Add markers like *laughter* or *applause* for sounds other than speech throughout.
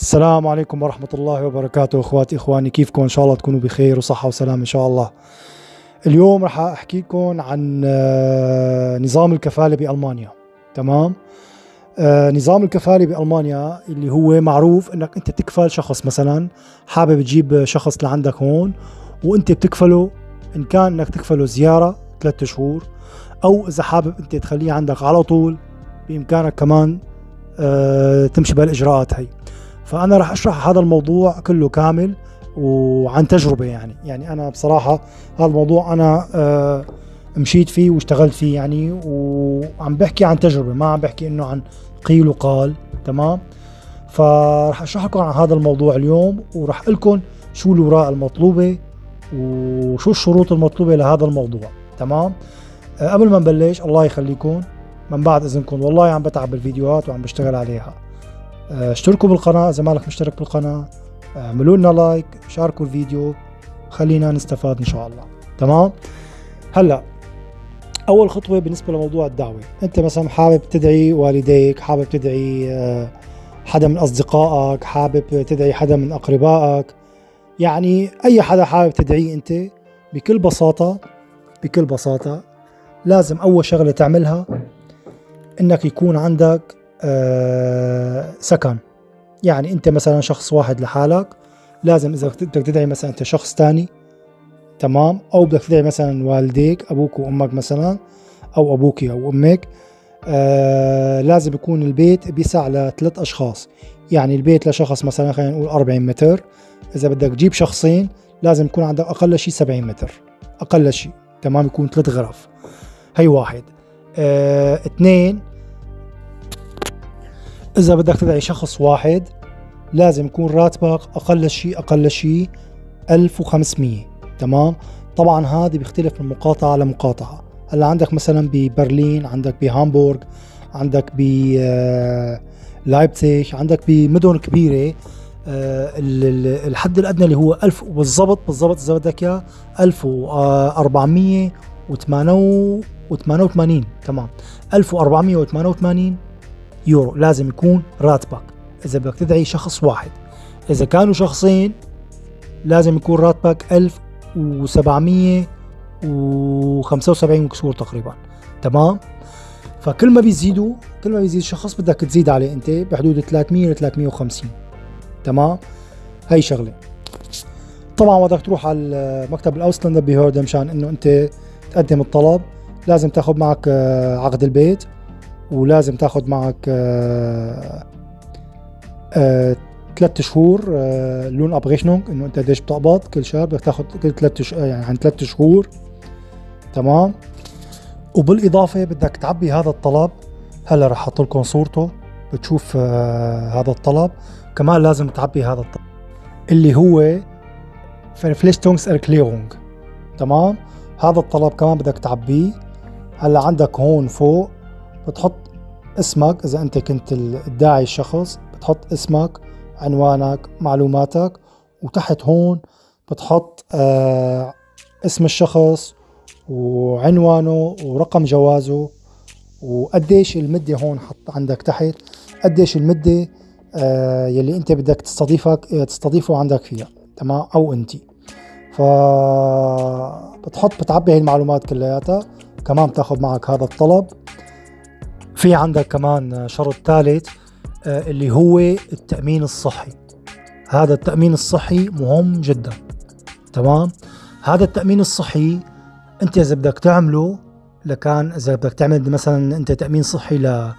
السلام عليكم ورحمة الله وبركاته. أخواتي إخواني كيفكم؟ إن شاء الله تكونوا بخير وصحة وسلام إن شاء الله. اليوم رح أحكي لكم عن آه، نظام الكفالة بألمانيا. تمام؟ آه، نظام الكفالة بألمانيا اللي هو معروف إنك أنت تكفل شخص مثلا حابب تجيب شخص لعندك هون وأنت بتكفله إن كان إنك تكفله زيارة ثلاثة شهور أو إذا حابب أنت تخليه عندك على طول بإمكانك كمان آه، تمشي بالاجراءات هي. فأنا راح أشرح هذا الموضوع كله كامل وعن تجربة يعني. يعني أنا بصراحة هذا الموضوع أنا آه، مشيت فيه واشتغلت فيه يعني وعم بحكي عن تجربة ما عم بحكي إنه عن قيل وقال تمام؟ فراح اشرح لكم عن هذا الموضوع اليوم وراح أقول لكم شو الاوراق المطلوبة وشو الشروط المطلوبة لهذا الموضوع تمام؟ آه، قبل ما نبلش الله يخليكم من بعد إذنكم والله عم بتعب بالفيديوهات وعم بشتغل عليها. اشتركوا بالقناة إذا مالك مشترك بالقناة اعملوا لنا لايك شاركوا الفيديو خلينا نستفاد إن شاء الله. تمام؟ هلأ أول خطوة بالنسبة لموضوع الدعوة. أنت مثلا حابب تدعي والديك حابب تدعي آه، حدا من أصدقائك حابب تدعي حدا من أقربائك. يعني أي حدا حابب تدعيه أنت بكل بساطة بكل بساطة لازم أول شغلة تعملها إنك يكون عندك آه، سكن. يعني أنت مثلا شخص واحد لحالك لازم إذا بدك تدعي مثلا أنت شخص تاني تمام؟ أو بدك تدعي مثلا والديك أبوك وأمك مثلا أو أبوك أو أمك آه لازم يكون البيت بيسع لثلاث أشخاص. يعني البيت لشخص مثلا خلينا نقول 40 متر. إذا بدك تجيب شخصين لازم يكون عندك أقل شيء 70 متر. أقل شيء تمام؟ يكون ثلاث غرف. هي واحد. آه اثنين إذا بدك تدعي شخص واحد لازم يكون راتبك أقل شيء أقل شيء 1500 تمام؟ طبعا هذه بيختلف من مقاطعة لمقاطعة. هلأ عندك مثلا ببرلين عندك بهامبورغ عندك ب لايبتيش عندك بمدن كبيرة آه، الحد الأدنى اللي هو 1000 بالضبط بالضبط إذا بدك إياه 1488 تمام؟ 1488 يورو لازم يكون راتبك. إذا بدك تدعي شخص واحد. إذا كانوا شخصين لازم يكون راتبك 1775 وكسور تقريبا. تمام؟ فكل ما بيزيدوا كل ما بيزيد شخص بدك تزيد عليه أنت بحدود 300 ل 350 تمام؟ هي شغلة. طبعا بدك تروح على مكتب ال Ausländerbehörde مشان إنه أنت تقدم الطلب. لازم تاخذ معك آه، عقد البيت. ولازم تاخذ معك آه، آه، ثلاث شهور آه، Lohnabrechnung إنه أنت قديش بتقبض كل شهر بدك تاخذ كل ثلاث يعني عن ثلاث شهور. تمام؟ وبالإضافة بدك تعبي هذا الطلب. هلأ رح أحط لكم صورته بتشوف هذا الطلب. كمان لازم تعبي هذا الطلب اللي هو فليشتونغز اركليرونج تمام؟ هذا الطلب كمان بدك تعبيه. هلأ عندك هون فوق بتحط اسمك إذا أنت كنت الداعي الشخص بتحط اسمك عنوانك معلوماتك وتحت هون بتحط آه اسم الشخص وعنوانه ورقم جوازه وقديش المدة هون حط عندك تحت قديش المدة آه يلي أنت بدك تستضيفك آه، تستضيفه عندك فيها تمام؟ أو أنت. ف بتحط بتعبي هي المعلومات كلياتها كمان بتاخذ معك هذا الطلب. في عندك كمان شرط ثالث آه، اللي هو التأمين الصحي. هذا التأمين الصحي مهم جدا. تمام؟ هذا التأمين الصحي أنت إذا بدك تعمله لكان إذا بدك تعمل مثلا أنت تأمين صحي ل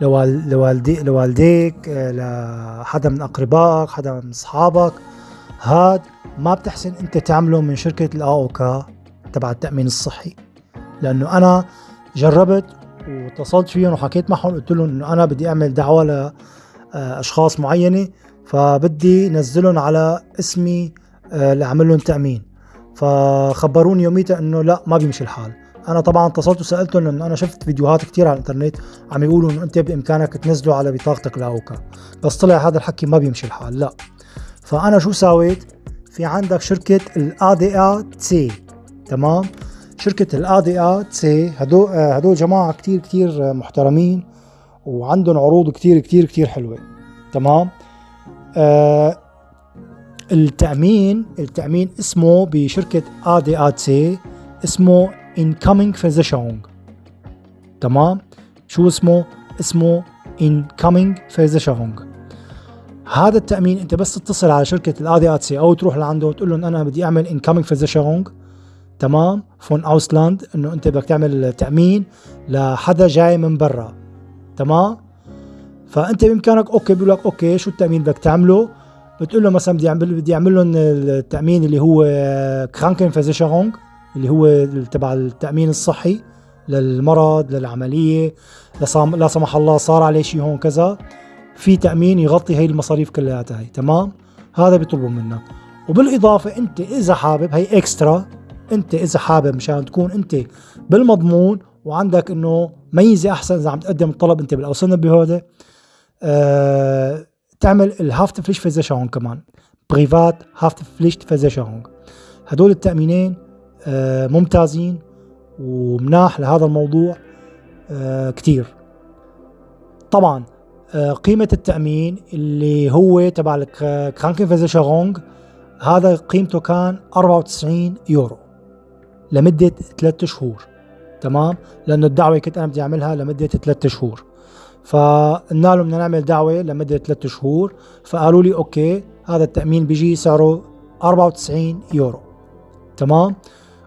لوالدي لوالديك آه، لحدا من أقربائك حدا من أصحابك هاد ما بتحسن أنت تعمله من شركة الاوكا تبع التأمين الصحي. لأنه أنا جربت واتصلت فيهم وحكيت معهم قلت لهم إنه أنا بدي أعمل دعوة لاشخاص معينة فبدي نزلهم على اسمي آه، لأعمل لهم تأمين. فخبروني يوميتها إنه لا ما بيمشي الحال. أنا طبعا اتصلت وسألتهم لأنه أنا شفت فيديوهات كثير على الإنترنت عم يقولوا إنه أنت بإمكانك تنزله على بطاقتك لأوكا. بس طلع هذا الحكي ما بيمشي الحال لا. فأنا شو سويت؟ في عندك شركة الا دي تي تمام؟ شركة ال ADAC هدول هدول جماعة كتير كتير محترمين وعندهم عروض كتير كتير كتير حلوة. تمام؟ آه التامين التأمين اسمه بشركة ADAC اسمه Incoming Versicherung تمام؟ شو اسمه؟ اسمه Incoming Versicherung هذا التأمين انت بس تتصل على شركة ال ADAC أو تروح لعنده وتقول لهم أنا بدي أعمل Incoming Versicherung تمام؟ von Ausland إنه أنت بدك تعمل تأمين لحدا جاي من برا. تمام؟ فأنت بإمكانك okay بيقول لك okay شو التأمين بدك تعمله؟ بتقول له مثلا بدي أعمل بدي أعمل لهم التأمين اللي هو Krankenversicherung اللي هو تبع التأمين الصحي للمرض للعملية لا سمح الله صار عليه شيء هون كذا. في تأمين يغطي هي المصاريف كلياتها هي تمام؟ هذا بيطلبوا منك. وبالإضافة أنت إذا حابب هي extra انت اذا حابب مشان تكون انت بالمضمون وعندك انه ميزة احسن اذا عم تقدم الطلب انت بال Ausländerbehörde أه تعمل ال Haftpflichtversicherung كمان Privathaftpflichtversicherung هدول التأمينين أه ممتازين ومناح لهذا الموضوع أه كتير. طبعا أه قيمة التأمين اللي هو تبع ال Krankenversicherung هذا قيمته كان 94 يورو. لمدة ثلاثة شهور. تمام؟ لأنه الدعوة كنت أنا بدي أعملها لمدة ثلاثة شهور. فقلنا لهم بدنا نعمل دعوة لمدة ثلاثة شهور. فقالوا لي okay هذا التأمين بيجي سعره 94 يورو. تمام؟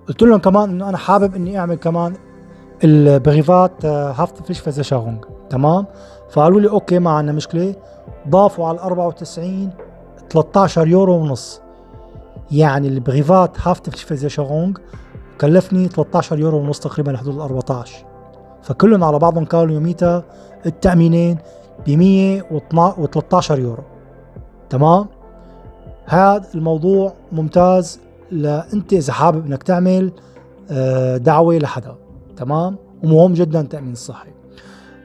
قلت لهم كمان إنه أنا حابب إني أعمل كمان ال Privathaftpflichtversicherung تمام؟ فقالوا لي okay ما عندنا مشكلة. ضافوا على ال 94 13 يورو ونص. يعني ال Privathaftpflichtversicherung كلفني 13 يورو ونص تقريبا لحدود ال 14 فكلهم على بعضهم كانوا يوميتها التأمينين ب 113 يورو. تمام؟ هذا الموضوع ممتاز لأنت إذا حابب إنك تعمل آه، دعوة لحدا. تمام؟ ومهم جدا التأمين الصحي.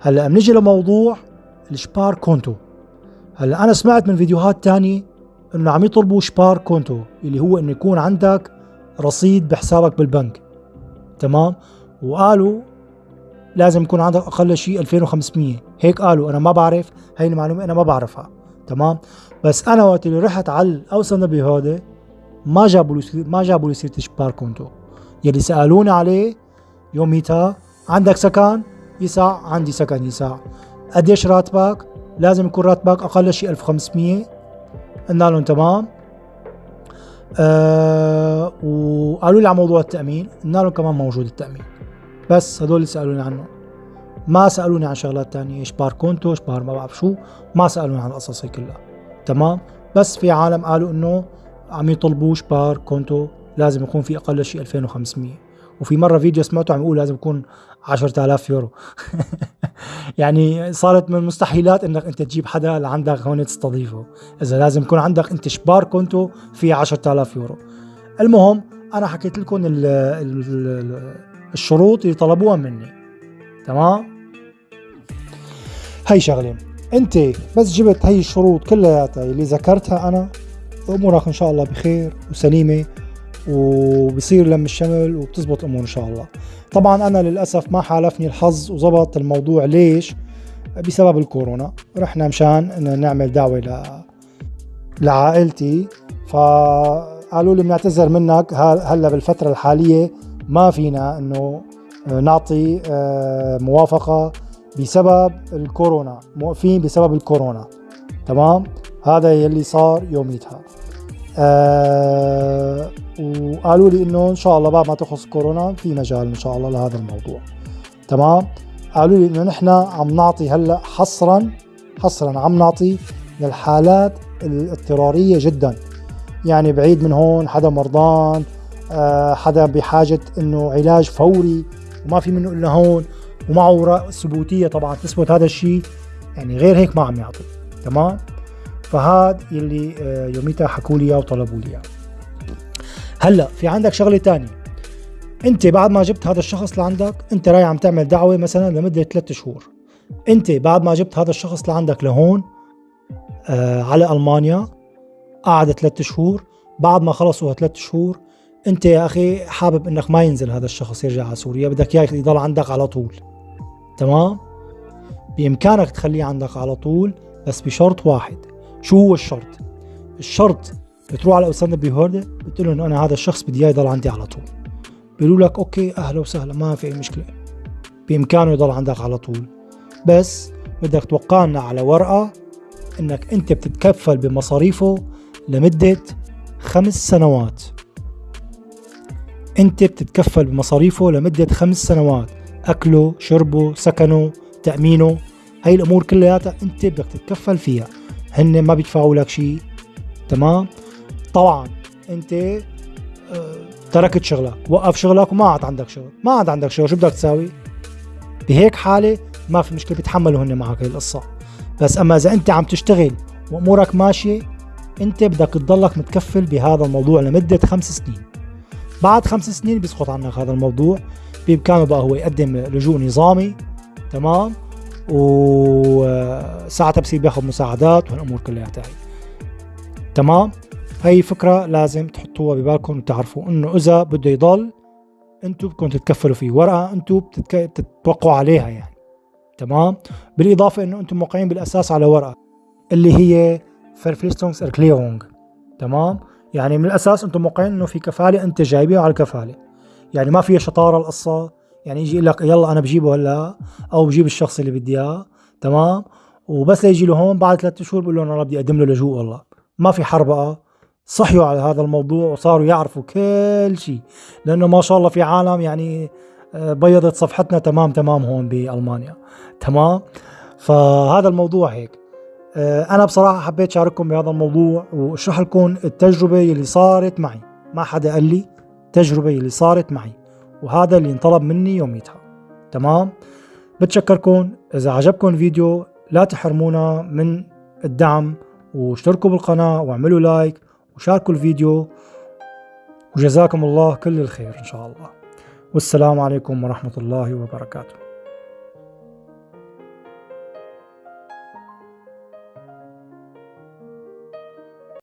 هلأ بنيجي لموضوع الشبار كونتو. هلأ أنا سمعت من فيديوهات تانية إنه عم يطلبوا شبار كونتو اللي هو إنه يكون عندك رصيد بحسابك بالبنك. تمام؟ وقالوا لازم يكون عندك أقل شيء 2500 هيك قالوا. أنا ما بعرف. هاي المعلومة أنا ما بعرفها. تمام؟ بس أنا وقت اللي رحت على الاوسن بهودة ما جابوا لي ما جابوا لي سيرة شبار كونتو يلي سألوني عليه يوميتها عندك سكن؟ يسع عندي سكن يسع قديش راتبك؟ لازم يكون راتبك أقل شيء 1500 قلنا لهم تمام. آه وقالوا لي على موضوع التأمين. قلنا لهم كمان موجود التأمين. بس هدول اللي سألوني عنه. ما سألوني عن شغلات تانية Sparkonto Spar ما بعرف شو. ما سألوني عن القصص هي كلها. تمام؟ بس في عالم قالوا إنه عم يطلبوا Sparkonto لازم يكون في أقل شيء 2500 وفي مرة فيديو سمعته عم يقول لازم يكون 10000 يورو. *laughs* يعني صارت من المستحيلات إنك أنت تجيب حدا لعندك هون تستضيفه. إذا لازم يكون عندك أنت Sparkonto في 10000 يورو. المهم أنا حكيت لكم ال ال الشروط اللي طلبوها مني. تمام؟ هي شغلة. أنت بس جبت هي الشروط كلياتها اللي ذكرتها أنا. أمورك إن شاء الله بخير وسليمة. وبصير لم الشمل وبتزبط الأمور إن شاء الله. طبعا أنا للأسف ما حالفني الحظ وزبط الموضوع. ليش؟ بسبب الكورونا. رحنا مشان نعمل دعوة ل لعائلتي. فقالوا لي بنعتذر منك. هلأ بالفترة الحالية ما فينا إنه نعطي آه، موافقة بسبب الكورونا. موقفين بسبب الكورونا. تمام؟ هذا يلي صار يوميتها. آه وقالوا لي إنه إن شاء الله بعد ما تخلص كورونا في مجال إن شاء الله لهذا الموضوع. تمام؟ قالوا لي إنه نحن عم نعطي هلأ حصرا حصرا عم نعطي للحالات الاضطرارية جدا. يعني بعيد من هون حدا مرضان آه حدا بحاجة إنه علاج فوري وما في منه إلا هون ومعه ثبوتيه طبعا. تثبت هذا الشيء يعني غير هيك ما عم يعطي. تمام؟ فهاد يلي آه، يوميتها حكوا لي اياه وطلبوا لي إياه. هلا في عندك شغلة تانية. أنت بعد ما جبت هذا الشخص لعندك أنت رايح عم تعمل دعوة مثلا لمدة ثلاثة شهور. أنت بعد ما جبت هذا الشخص لعندك لهون آه على ألمانيا قعد ثلاثة شهور. بعد ما خلصوا ثلاثة شهور أنت يا أخي حابب إنك ما ينزل هذا الشخص يرجع على سوريا بدك إياه يضل عندك على طول. تمام؟ بإمكانك تخليه عندك على طول بس بشرط واحد. شو هو الشرط؟ الشرط بتروح على أستاذ بيهوردة بتقول إنه أنا هذا الشخص بدي إياه يضل عندي على طول. بيقولوا لك أوكي أهلا وسهلا ما في أي مشكلة. بإمكانه يضل عندك على طول. بس بدك توقعنا على ورقة إنك أنت بتتكفل بمصاريفه لمدة خمس سنوات. أنت بتتكفل بمصاريفه لمدة خمس سنوات. أكله شربه سكنه تأمينه. هاي الأمور كلياتها أنت بدك تتكفل فيها. هن ما بيدفعوا لك شيء تمام؟ طبعا أنت آه تركت شغلك. وقف شغلك وما عاد عندك شغل. ما عاد عندك شغل. شو بدك تساوي؟ بهيك حالة ما في مشكلة بيتحملوا هن معك هي القصة. بس أما إذا أنت عم تشتغل وأمورك ماشية أنت بدك تضلك متكفل بهذا الموضوع لمدة خمس سنين. بعد خمس سنين بيسقط عنك هذا الموضوع. بإمكانه بقى هو يقدم لجوء نظامي. تمام؟ وساعتها بصير بياخذ مساعدات والأمور كلياتها هي تمام؟ هي فكرة لازم تحطوها ببالكم وتعرفوا إنه إذا بده يضل أنتم بدكم تتكفلوا فيه. ورقة أنتم بتتك... بتتوقعوا عليها يعني. تمام؟ بالإضافة إنه أنتم موقعين بالأساس على ورقة اللي هي Verpflichtungserklärung تمام؟ يعني من الأساس أنتم موقعين إنه في كفالة أنت جايبيها على الكفالة. يعني ما فيها شطارة القصة يعني يجي لك يلا أنا بجيبه هلا أو بجيب الشخص اللي بدي إياه تمام؟ وبس ليجي له هون بعد ثلاثة شهور بقول له أنا بدي أقدم له لجوء والله. ما في حربقة صحيوا على هذا الموضوع وصاروا يعرفوا كل شيء لأنه ما شاء الله في عالم يعني آه، بيضت صفحتنا تمام تمام هون بألمانيا. تمام؟ فهذا الموضوع هيك. آه، أنا بصراحة حبيت شارككم بهذا الموضوع وأشرح لكم التجربة اللي صارت معي. ما حدا قال لي التجربه اللي صارت معي. وهذا اللي انطلب مني يوميتها تمام؟ بتشكركم. إذا عجبكم الفيديو لا تحرمونا من الدعم واشتركوا بالقناة واعملوا لايك وشاركوا الفيديو وجزاكم الله كل الخير إن شاء الله. والسلام عليكم ورحمة الله وبركاته.